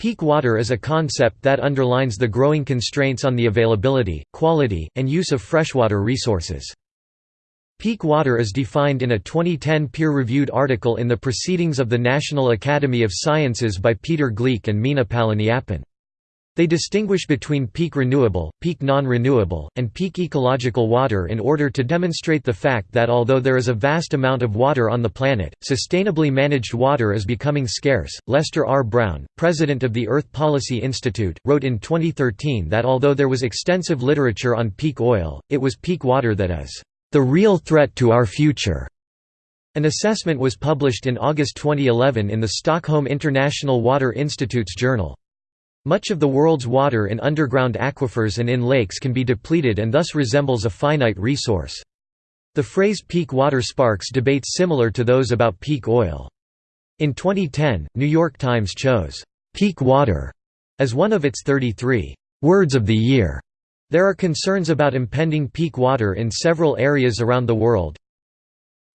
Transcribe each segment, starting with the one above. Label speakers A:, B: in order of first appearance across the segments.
A: Peak water is a concept that underlines the growing constraints on the availability, quality, and use of freshwater resources. Peak water is defined in a 2010 peer-reviewed article in the Proceedings of the National Academy of Sciences by Peter Gleick and Mina Palaniappan. They distinguish between peak renewable, peak non-renewable, and peak ecological water in order to demonstrate the fact that although there is a vast amount of water on the planet, sustainably managed water is becoming scarce. Lester R. Brown, president of the Earth Policy Institute, wrote in 2013 that although there was extensive literature on peak oil, it was peak water that is the real threat to our future. An assessment was published in August 2011 in the Stockholm International Water Institute's journal. Much of the world's water in underground aquifers and in lakes can be depleted and thus resembles a finite resource. The phrase peak water sparks debates similar to those about peak oil. In 2010, New York Times chose, "'peak water' as one of its 33 "'words of the year'. There are concerns about impending peak water in several areas around the world.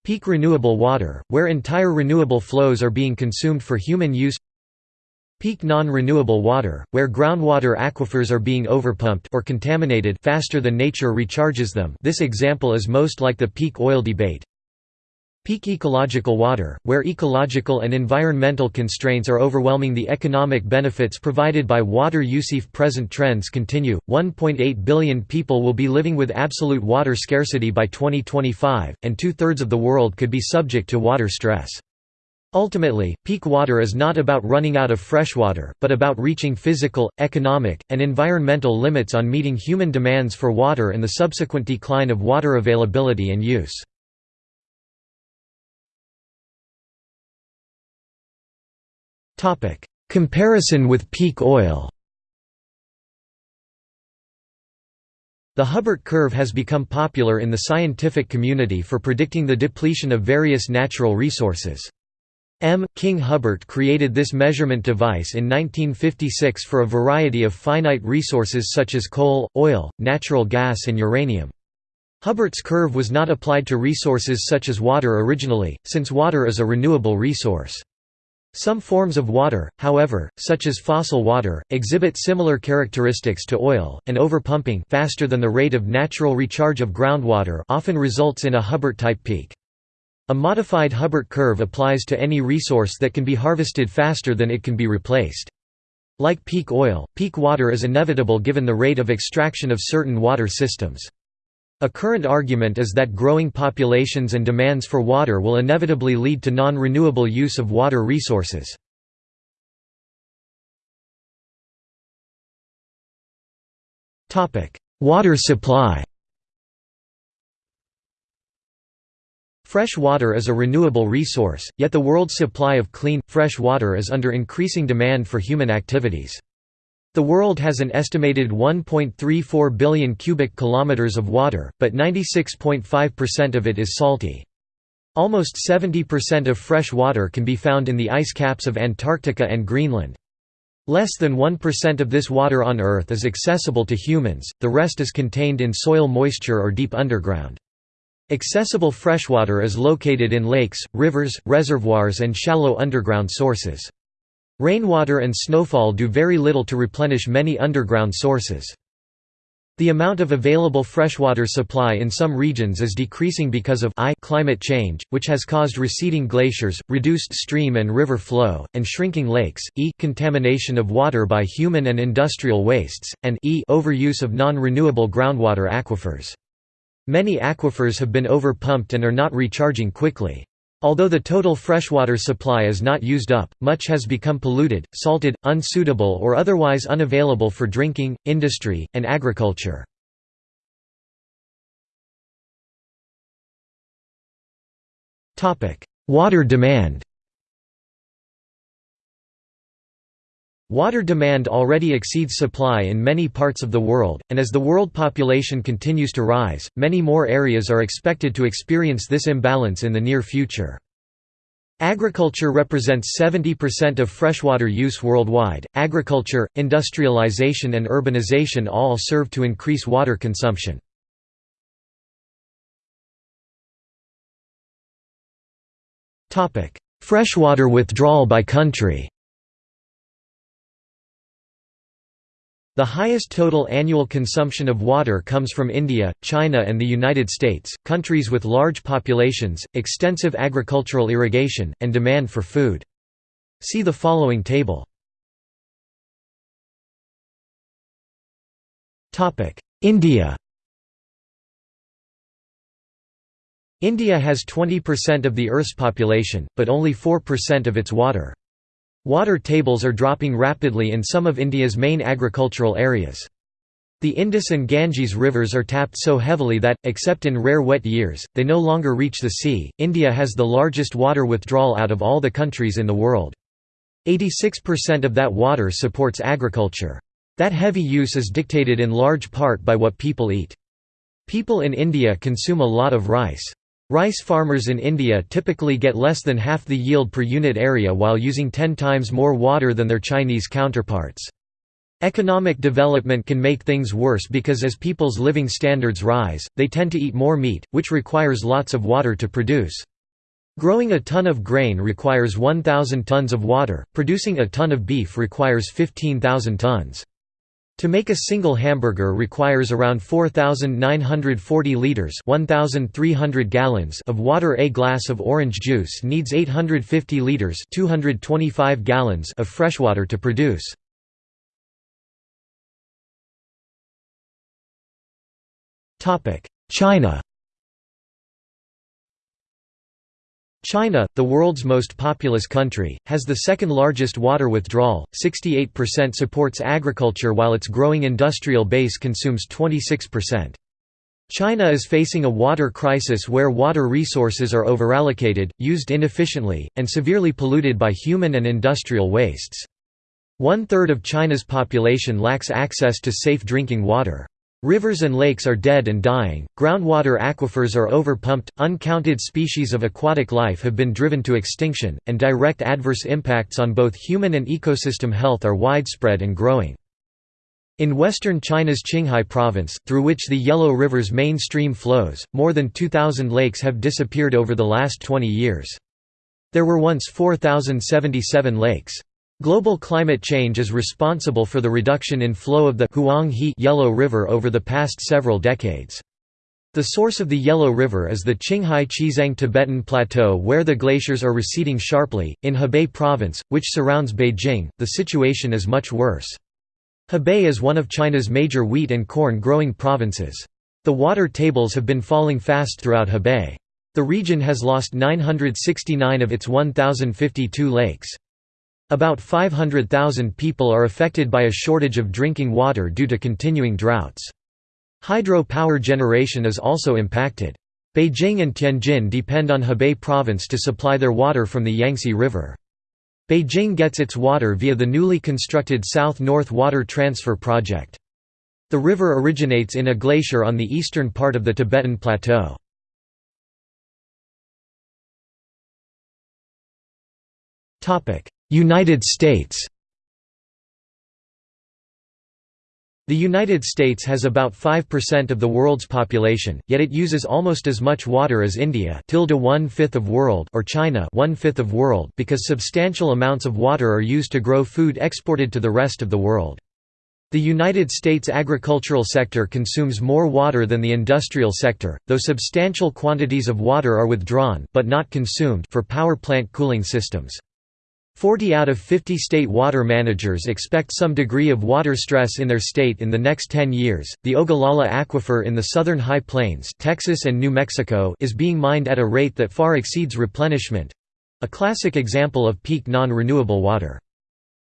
A: Peak renewable water, where entire renewable flows are being consumed for human use Peak non-renewable water, where groundwater aquifers are being overpumped or contaminated faster than nature recharges them this example is most like the peak oil debate. Peak ecological water, where ecological and environmental constraints are overwhelming the economic benefits provided by water use. If present trends continue, 1.8 billion people will be living with absolute water scarcity by 2025, and two-thirds of the world could be subject to water stress. Ultimately, peak water is not about running out of freshwater, but about reaching physical, economic, and environmental limits on meeting human demands for water and the subsequent decline of water availability and use. Comparison with peak oil The Hubbert curve has become popular in the scientific community for predicting the depletion of various natural resources. M. King Hubbert created this measurement device in 1956 for a variety of finite resources such as coal, oil, natural gas and uranium. Hubbert's curve was not applied to resources such as water originally, since water is a renewable resource. Some forms of water, however, such as fossil water, exhibit similar characteristics to oil, and overpumping faster than the rate of natural recharge of groundwater often results in a Hubbert-type peak. A modified Hubbert curve applies to any resource that can be harvested faster than it can be replaced. Like peak oil, peak water is inevitable given the rate of extraction of certain water systems. A current argument is that growing populations and demands for water will inevitably lead to non-renewable use of water resources. Water supply Fresh water is a renewable resource, yet the world's supply of clean, fresh water is under increasing demand for human activities. The world has an estimated 1.34 billion cubic kilometers of water, but 96.5% of it is salty. Almost 70% of fresh water can be found in the ice caps of Antarctica and Greenland. Less than 1% of this water on Earth is accessible to humans, the rest is contained in soil moisture or deep underground. Accessible freshwater is located in lakes, rivers, reservoirs and shallow underground sources. Rainwater and snowfall do very little to replenish many underground sources. The amount of available freshwater supply in some regions is decreasing because of I climate change, which has caused receding glaciers, reduced stream and river flow, and shrinking lakes, e contamination of water by human and industrial wastes, and e overuse of non-renewable groundwater aquifers. Many aquifers have been overpumped and are not recharging quickly. Although the total freshwater supply is not used up, much has become polluted, salted, unsuitable or otherwise unavailable for drinking, industry, and agriculture. Water demand Water demand already exceeds supply in many parts of the world, and as the world population continues to rise, many more areas are expected to experience this imbalance in the near future. Agriculture represents 70% of freshwater use worldwide. Agriculture, industrialization, and urbanization all serve to increase water consumption. Freshwater withdrawal by country The highest total annual consumption of water comes from India, China and the United States, countries with large populations, extensive agricultural irrigation, and demand for food. See the following table. India India has 20% of the Earth's population, but only 4% of its water. Water tables are dropping rapidly in some of India's main agricultural areas. The Indus and Ganges rivers are tapped so heavily that, except in rare wet years, they no longer reach the sea. India has the largest water withdrawal out of all the countries in the world. 86% of that water supports agriculture. That heavy use is dictated in large part by what people eat. People in India consume a lot of rice. Rice farmers in India typically get less than half the yield per unit area while using 10 times more water than their Chinese counterparts. Economic development can make things worse because as people's living standards rise, they tend to eat more meat, which requires lots of water to produce. Growing a ton of grain requires 1,000 tons of water, producing a ton of beef requires 15,000 tons. To make a single hamburger requires around 4,940 liters 1,300 gallons of water A glass of orange juice needs 850 liters 225 gallons of freshwater to produce. China China, the world's most populous country, has the second largest water withdrawal, 68% supports agriculture while its growing industrial base consumes 26%. China is facing a water crisis where water resources are overallocated, used inefficiently, and severely polluted by human and industrial wastes. One-third of China's population lacks access to safe drinking water. Rivers and lakes are dead and dying, groundwater aquifers are overpumped, uncounted species of aquatic life have been driven to extinction, and direct adverse impacts on both human and ecosystem health are widespread and growing. In western China's Qinghai province, through which the Yellow River's main stream flows, more than 2,000 lakes have disappeared over the last 20 years. There were once 4,077 lakes. Global climate change is responsible for the reduction in flow of the Huanghe Yellow River over the past several decades. The source of the Yellow River is the Qinghai Xizang Tibetan Plateau where the glaciers are receding sharply. In Hebei province, which surrounds Beijing, the situation is much worse. Hebei is one of China's major wheat and corn growing provinces. The water tables have been falling fast throughout Hebei. The region has lost 969 of its 1,052 lakes. About 500,000 people are affected by a shortage of drinking water due to continuing droughts. Hydro power generation is also impacted. Beijing and Tianjin depend on Hebei province to supply their water from the Yangtze River. Beijing gets its water via the newly constructed South-North Water Transfer Project. The river originates in a glacier on the eastern part of the Tibetan Plateau. United States The United States has about 5% of the world's population, yet it uses almost as much water as India one-fifth of world or China one-fifth of world because substantial amounts of water are used to grow food exported to the rest of the world. The United States agricultural sector consumes more water than the industrial sector, though substantial quantities of water are withdrawn but not consumed for power plant cooling systems. 40 out of 50 state water managers expect some degree of water stress in their state in the next 10 years. The Ogallala Aquifer in the southern High Plains, Texas and New Mexico, is being mined at a rate that far exceeds replenishment a classic example of peak non renewable water.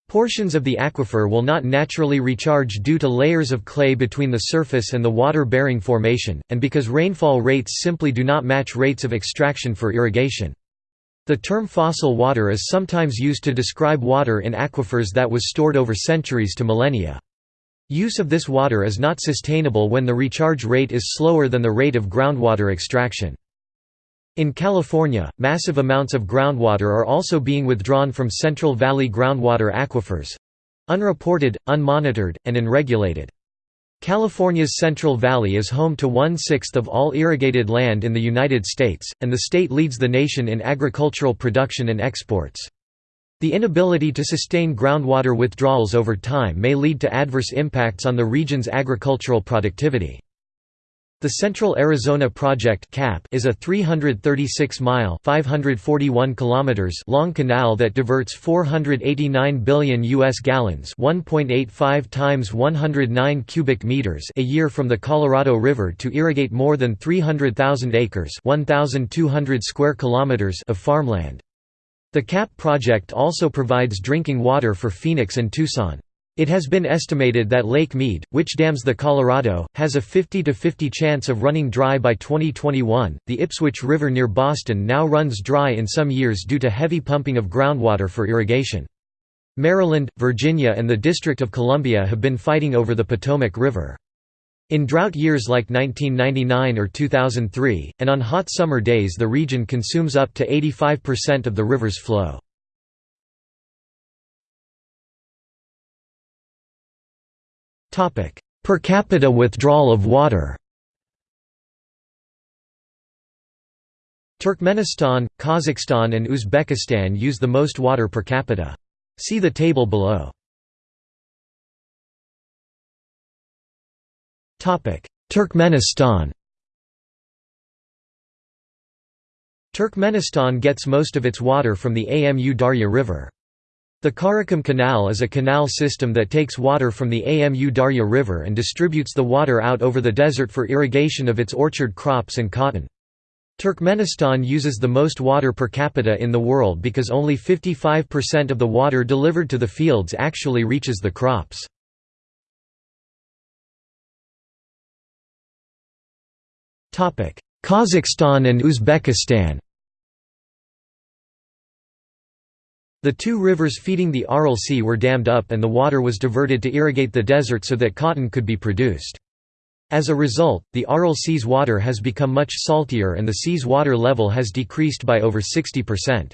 A: Portions of the aquifer will not naturally recharge due to layers of clay between the surface and the water-bearing formation, and because rainfall rates simply do not match rates of extraction for irrigation. The term fossil water is sometimes used to describe water in aquifers that was stored over centuries to millennia. Use of this water is not sustainable when the recharge rate is slower than the rate of groundwater extraction. In California, massive amounts of groundwater are also being withdrawn from Central Valley groundwater aquifers—unreported, unmonitored, and unregulated. California's Central Valley is home to one-sixth of all irrigated land in the United States, and the state leads the nation in agricultural production and exports. The inability to sustain groundwater withdrawals over time may lead to adverse impacts on the region's agricultural productivity. The Central Arizona Project (CAP) is a 336-mile (541 kilometers) long canal that diverts 489 billion US gallons, 1.85 times 109 cubic meters a year from the Colorado River to irrigate more than 300,000 acres, 1,200 square kilometers of farmland. The CAP project also provides drinking water for Phoenix and Tucson. It has been estimated that Lake Mead, which dams the Colorado, has a 50 to 50 chance of running dry by 2021. The Ipswich River near Boston now runs dry in some years due to heavy pumping of groundwater for irrigation. Maryland, Virginia, and the District of Columbia have been fighting over the Potomac River. In drought years like 1999 or 2003, and on hot summer days, the region consumes up to 85% of the river's flow. Per capita withdrawal of water Turkmenistan, Kazakhstan and Uzbekistan use the most water per capita. See the table below. Turkmenistan Turkmenistan gets most of its water from the Amu Darya River. The Karakum Canal is a canal system that takes water from the Amu Darya River and distributes the water out over the desert for irrigation of its orchard crops and cotton. Turkmenistan uses the most water per capita in the world because only 55% of the water delivered to the fields actually reaches the crops. Kazakhstan and Uzbekistan The two rivers feeding the Aral Sea were dammed up and the water was diverted to irrigate the desert so that cotton could be produced. As a result, the Aral Sea's water has become much saltier and the sea's water level has decreased by over 60%.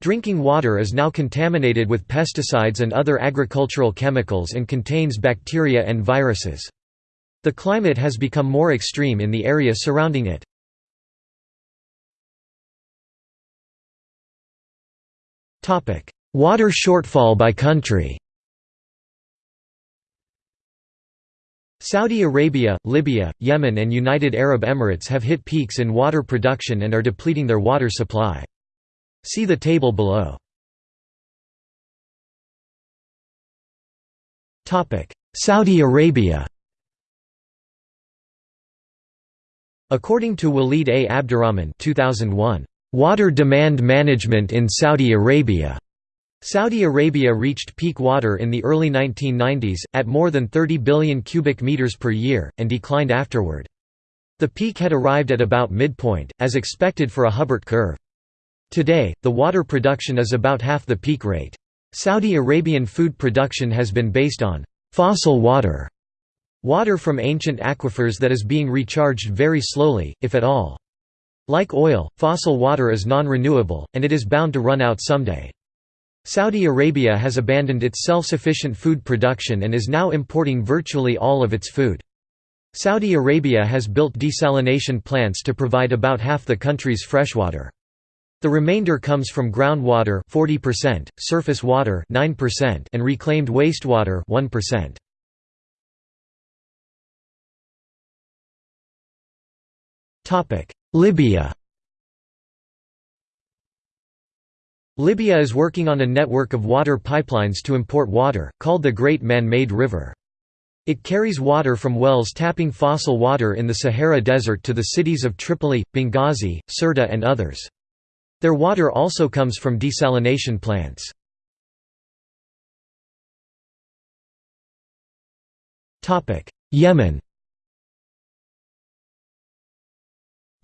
A: Drinking water is now contaminated with pesticides and other agricultural chemicals and contains bacteria and viruses. The climate has become more extreme in the area surrounding it. Water shortfall by country Saudi Arabia, Libya, Yemen and United Arab Emirates have hit peaks in water production and are depleting their water supply. See the table below. Saudi Arabia According to Walid A. Abdurrahman 2001, Water demand management in Saudi Arabia Saudi Arabia reached peak water in the early 1990s, at more than 30 billion cubic meters per year, and declined afterward. The peak had arrived at about midpoint, as expected for a Hubbert curve. Today, the water production is about half the peak rate. Saudi Arabian food production has been based on fossil water, water from ancient aquifers that is being recharged very slowly, if at all. Like oil, fossil water is non-renewable, and it is bound to run out someday. Saudi Arabia has abandoned its self-sufficient food production and is now importing virtually all of its food. Saudi Arabia has built desalination plants to provide about half the country's freshwater. The remainder comes from groundwater 40%, surface water 9%, and reclaimed wastewater 1%. Topic: Libya Libya is working on a network of water pipelines to import water, called the Great Man-Made River. It carries water from wells tapping fossil water in the Sahara Desert to the cities of Tripoli, Benghazi, Sirte and others. Their water also comes from desalination plants. Yemen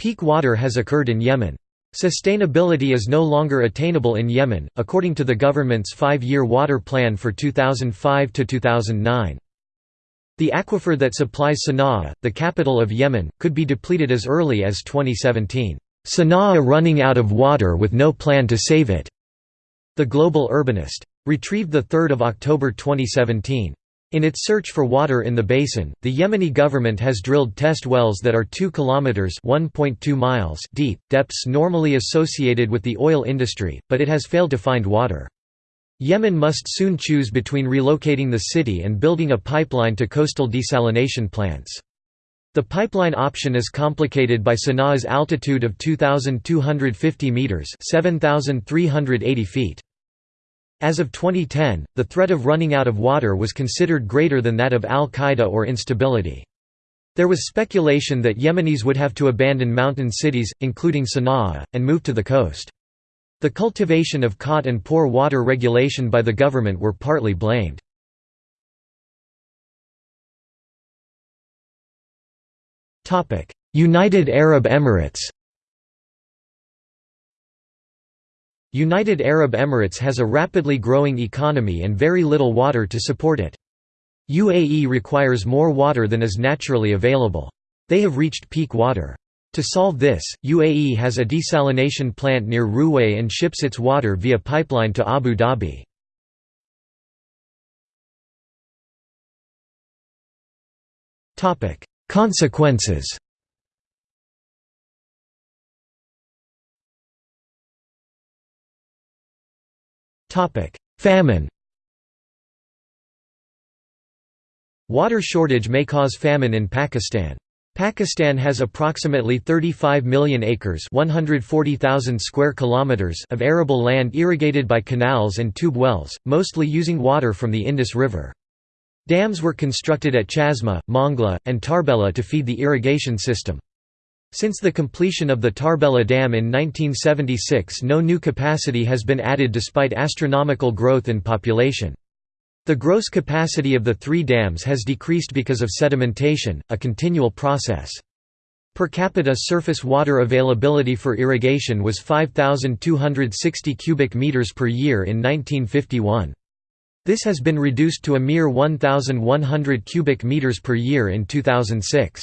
A: Peak water has occurred in Yemen. Sustainability is no longer attainable in Yemen, according to the government's five-year water plan for 2005 to 2009. The aquifer that supplies Sana'a, the capital of Yemen, could be depleted as early as 2017. Sana'a running out of water with no plan to save it. The Global Urbanist. Retrieved 3 October 2017. In its search for water in the basin, the Yemeni government has drilled test wells that are 2 kilometers (1.2 miles) deep, depths normally associated with the oil industry, but it has failed to find water. Yemen must soon choose between relocating the city and building a pipeline to coastal desalination plants. The pipeline option is complicated by Sanaa's altitude of 2,250 metres 7,380 feet. As of 2010, the threat of running out of water was considered greater than that of al-Qaeda or instability. There was speculation that Yemenis would have to abandon mountain cities, including Sana'a, and move to the coast. The cultivation of khat and poor water regulation by the government were partly blamed. United Arab Emirates United Arab Emirates has a rapidly growing economy and very little water to support it. UAE requires more water than is naturally available. They have reached peak water. To solve this, UAE has a desalination plant near Ruwais and ships its water via pipeline to Abu Dhabi. Consequences Famine Water shortage may cause famine in Pakistan. Pakistan has approximately 35 million acres 140,000 square kilometers of arable land irrigated by canals and tube wells, mostly using water from the Indus River. Dams were constructed at Chasma, Mangla, and Tarbela to feed the irrigation system. Since the completion of the Tarbela Dam in 1976 no new capacity has been added despite astronomical growth in population. The gross capacity of the three dams has decreased because of sedimentation, a continual process. Per capita surface water availability for irrigation was 5,260 cubic meters per year in 1951. This has been reduced to a mere 1,100 cubic meters per year in 2006.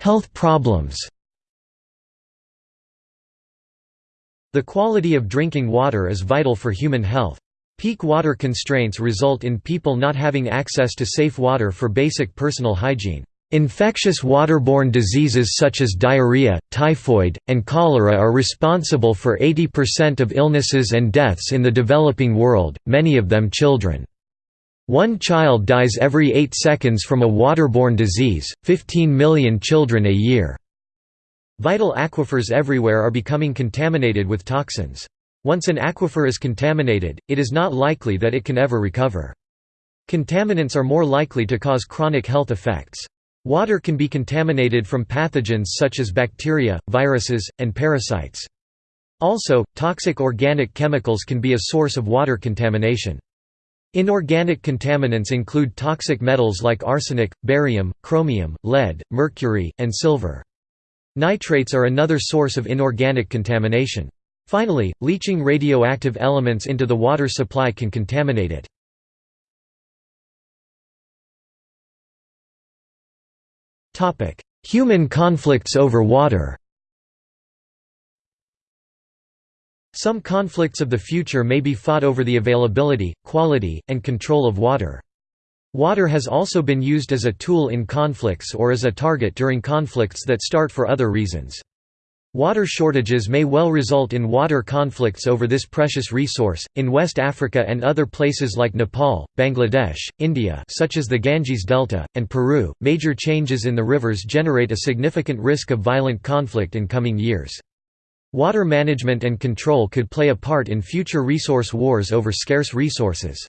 A: Health problems The quality of drinking water is vital for human health. Peak water constraints result in people not having access to safe water for basic personal hygiene. Infectious waterborne diseases such as diarrhea, typhoid, and cholera are responsible for 80% of illnesses and deaths in the developing world, many of them children. One child dies every 8 seconds from a waterborne disease, 15 million children a year. Vital aquifers everywhere are becoming contaminated with toxins. Once an aquifer is contaminated, it is not likely that it can ever recover. Contaminants are more likely to cause chronic health effects. Water can be contaminated from pathogens such as bacteria, viruses, and parasites. Also, toxic organic chemicals can be a source of water contamination. Inorganic contaminants include toxic metals like arsenic, barium, chromium, lead, mercury, and silver. Nitrates are another source of inorganic contamination. Finally, leaching radioactive elements into the water supply can contaminate it. Human conflicts over water Some conflicts of the future may be fought over the availability, quality, and control of water. Water has also been used as a tool in conflicts or as a target during conflicts that start for other reasons. Water shortages may well result in water conflicts over this precious resource. In West Africa and other places like Nepal, Bangladesh, India, such as the Ganges Delta, and Peru, major changes in the rivers generate a significant risk of violent conflict in coming years. Water management and control could play a part in future resource wars over scarce resources.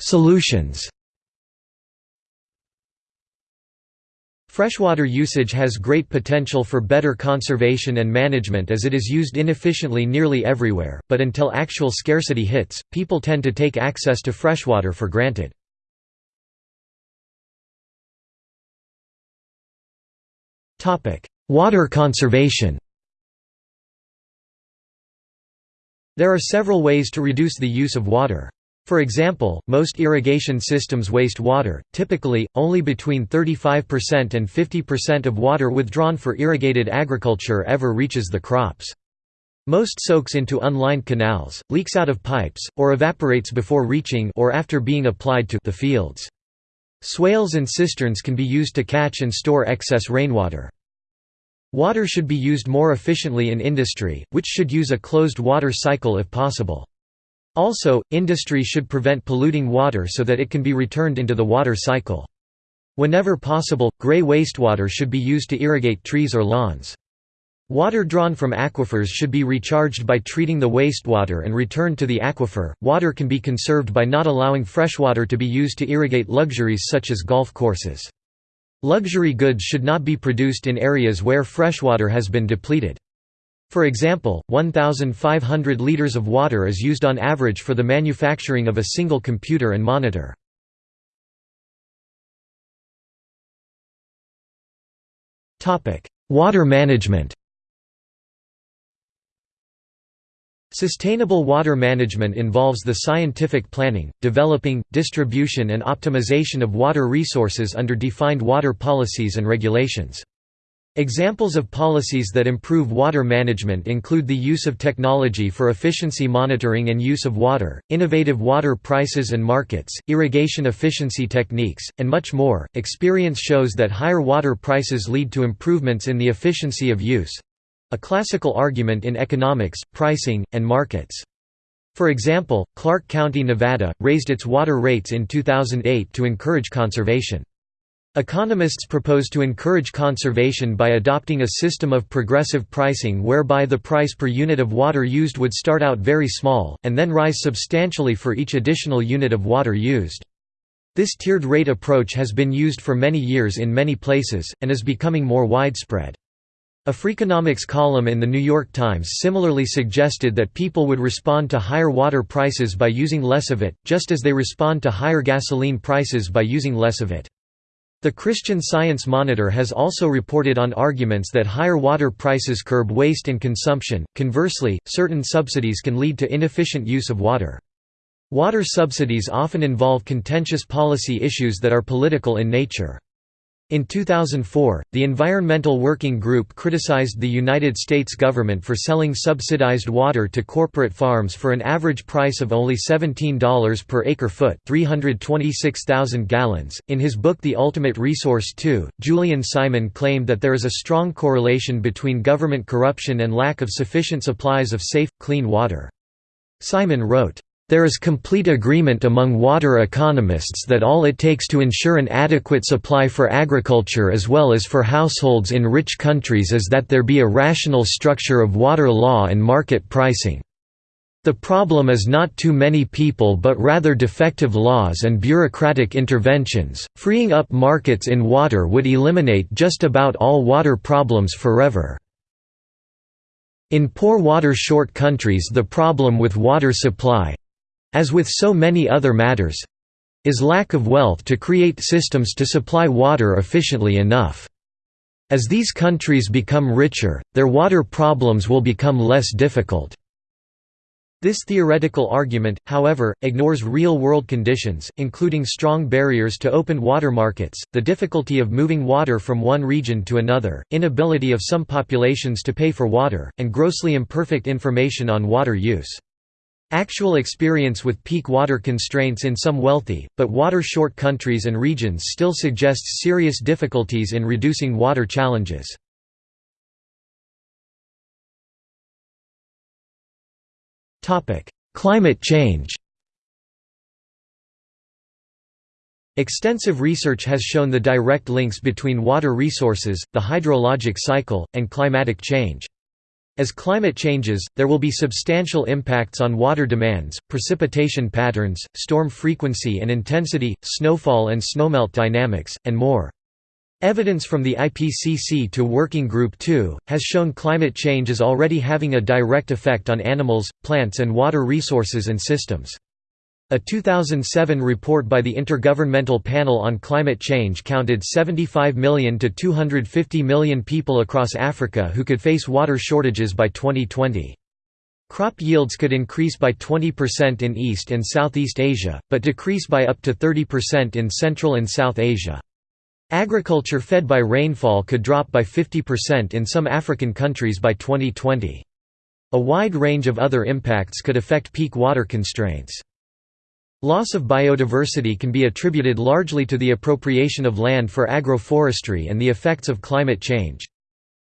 A: Solutions Freshwater usage has great potential for better conservation and management as it is used inefficiently nearly everywhere, but until actual scarcity hits, people tend to take access to freshwater for granted. Water conservation There are several ways to reduce the use of water. For example, most irrigation systems waste water, typically, only between 35% and 50% of water withdrawn for irrigated agriculture ever reaches the crops. Most soaks into unlined canals, leaks out of pipes, or evaporates before reaching or after being applied to the fields. Swales and cisterns can be used to catch and store excess rainwater. Water should be used more efficiently in industry, which should use a closed water cycle if possible. Also, industry should prevent polluting water so that it can be returned into the water cycle. Whenever possible, grey wastewater should be used to irrigate trees or lawns. Water drawn from aquifers should be recharged by treating the wastewater and returned to the aquifer. Water can be conserved by not allowing freshwater to be used to irrigate luxuries such as golf courses. Luxury goods should not be produced in areas where freshwater has been depleted. For example, 1,500 liters of water is used on average for the manufacturing of a single computer and monitor. Water management Sustainable water management involves the scientific planning, developing, distribution and optimization of water resources under defined water policies and regulations. Examples of policies that improve water management include the use of technology for efficiency monitoring and use of water, innovative water prices and markets, irrigation efficiency techniques, and much more. Experience shows that higher water prices lead to improvements in the efficiency of use, a classical argument in economics, pricing, and markets. For example, Clark County, Nevada, raised its water rates in 2008 to encourage conservation. Economists propose to encourage conservation by adopting a system of progressive pricing whereby the price per unit of water used would start out very small, and then rise substantially for each additional unit of water used. This tiered rate approach has been used for many years in many places, and is becoming more widespread. A Freakonomics column in The New York Times similarly suggested that people would respond to higher water prices by using less of it, just as they respond to higher gasoline prices by using less of it. The Christian Science Monitor has also reported on arguments that higher water prices curb waste and consumption, conversely, certain subsidies can lead to inefficient use of water. Water subsidies often involve contentious policy issues that are political in nature. In 2004, the Environmental Working Group criticized the United States government for selling subsidized water to corporate farms for an average price of only $17 per acre-foot 326,000 gallons. In his book The Ultimate Resource 2, Julian Simon claimed that there is a strong correlation between government corruption and lack of sufficient supplies of safe, clean water. Simon wrote, there is complete agreement among water economists that all it takes to ensure an adequate supply for agriculture as well as for households in rich countries is that there be a rational structure of water law and market pricing. The problem is not too many people but rather defective laws and bureaucratic interventions. Freeing up markets in water would eliminate just about all water problems forever. In poor water short countries the problem with water supply, as with so many other matters is lack of wealth to create systems to supply water efficiently enough. As these countries become richer, their water problems will become less difficult. This theoretical argument, however, ignores real-world conditions, including strong barriers to open water markets, the difficulty of moving water from one region to another, inability of some populations to pay for water, and grossly imperfect information on water use. Actual experience with peak water constraints in some wealthy, but water-short countries and regions still suggests serious difficulties in reducing water challenges. Climate change Extensive research has shown the direct links between water resources, the hydrologic cycle, and climatic change. As climate changes, there will be substantial impacts on water demands, precipitation patterns, storm frequency and intensity, snowfall and snowmelt dynamics, and more. Evidence from the IPCC to Working Group 2, has shown climate change is already having a direct effect on animals, plants and water resources and systems. A 2007 report by the Intergovernmental Panel on Climate Change counted 75 million to 250 million people across Africa who could face water shortages by 2020. Crop yields could increase by 20% in East and Southeast Asia, but decrease by up to 30% in Central and South Asia. Agriculture fed by rainfall could drop by 50% in some African countries by 2020. A wide range of other impacts could affect peak water constraints. Loss of biodiversity can be attributed largely to the appropriation of land for agroforestry and the effects of climate change.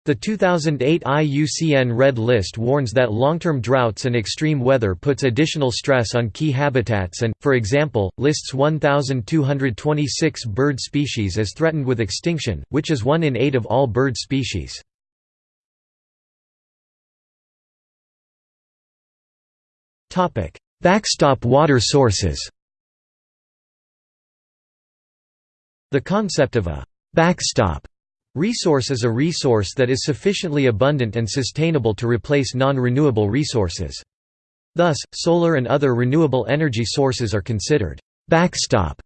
A: The 2008 IUCN Red List warns that long-term droughts and extreme weather puts additional stress on key habitats and, for example, lists 1,226 bird species as threatened with extinction, which is one in eight of all bird species. Backstop water sources The concept of a «backstop» resource is a resource that is sufficiently abundant and sustainable to replace non-renewable resources. Thus, solar and other renewable energy sources are considered «backstop»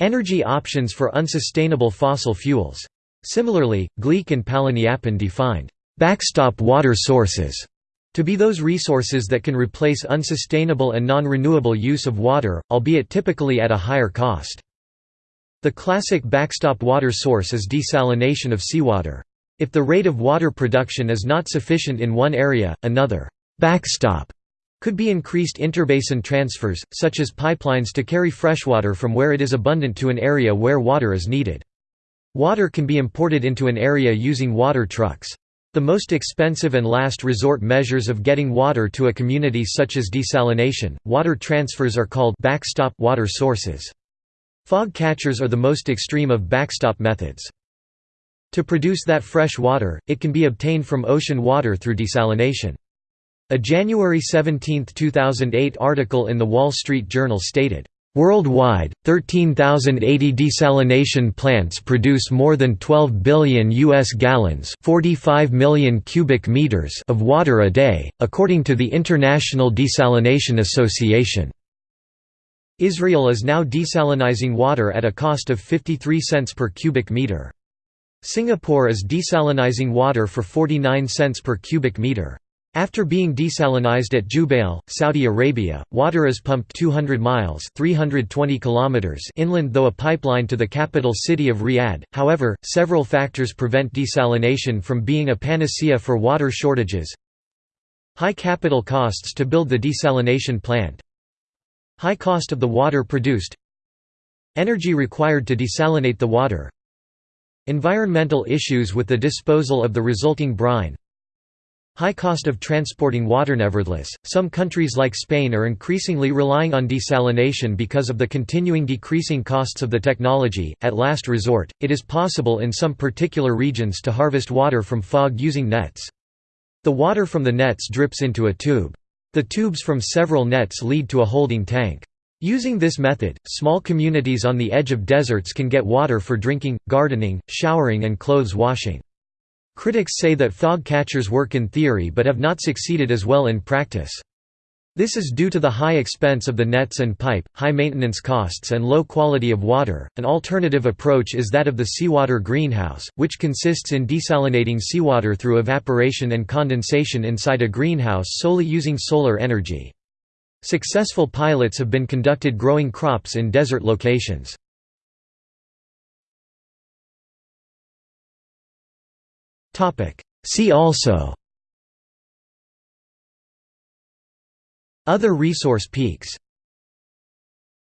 A: energy options for unsustainable fossil fuels. Similarly, Gleick and Palaniappan defined «backstop water sources» To be those resources that can replace unsustainable and non-renewable use of water, albeit typically at a higher cost. The classic backstop water source is desalination of seawater. If the rate of water production is not sufficient in one area, another backstop could be increased interbasin transfers, such as pipelines to carry freshwater from where it is abundant to an area where water is needed. Water can be imported into an area using water trucks. The most expensive and last resort measures of getting water to a community such as desalination, water transfers are called backstop water sources. Fog catchers are the most extreme of backstop methods. To produce that fresh water, it can be obtained from ocean water through desalination. A January 17, 2008 article in The Wall Street Journal stated, Worldwide, 13,080 desalination plants produce more than 12 billion US gallons, 45 million cubic meters of water a day, according to the International Desalination Association. Israel is now desalinizing water at a cost of 53 cents per cubic meter. Singapore is desalinizing water for 49 cents per cubic meter. After being desalinized at Jubail, Saudi Arabia, water is pumped 200 miles 320 kilometers inland though a pipeline to the capital city of Riyadh. However, several factors prevent desalination from being a panacea for water shortages. High capital costs to build the desalination plant. High cost of the water produced. Energy required to desalinate the water. Environmental issues with the disposal of the resulting brine. High cost of transporting water. Nevertheless, some countries like Spain are increasingly relying on desalination because of the continuing decreasing costs of the technology. At last resort, it is possible in some particular regions to harvest water from fog using nets. The water from the nets drips into a tube. The tubes from several nets lead to a holding tank. Using this method, small communities on the edge of deserts can get water for drinking, gardening, showering and clothes washing. Critics say that fog catchers work in theory but have not succeeded as well in practice. This is due to the high expense of the nets and pipe, high maintenance costs and low quality of water. An alternative approach is that of the seawater greenhouse, which consists in desalinating seawater through evaporation and condensation inside a greenhouse solely using solar energy. Successful pilots have been conducted growing crops in desert locations. See also. Other resource peaks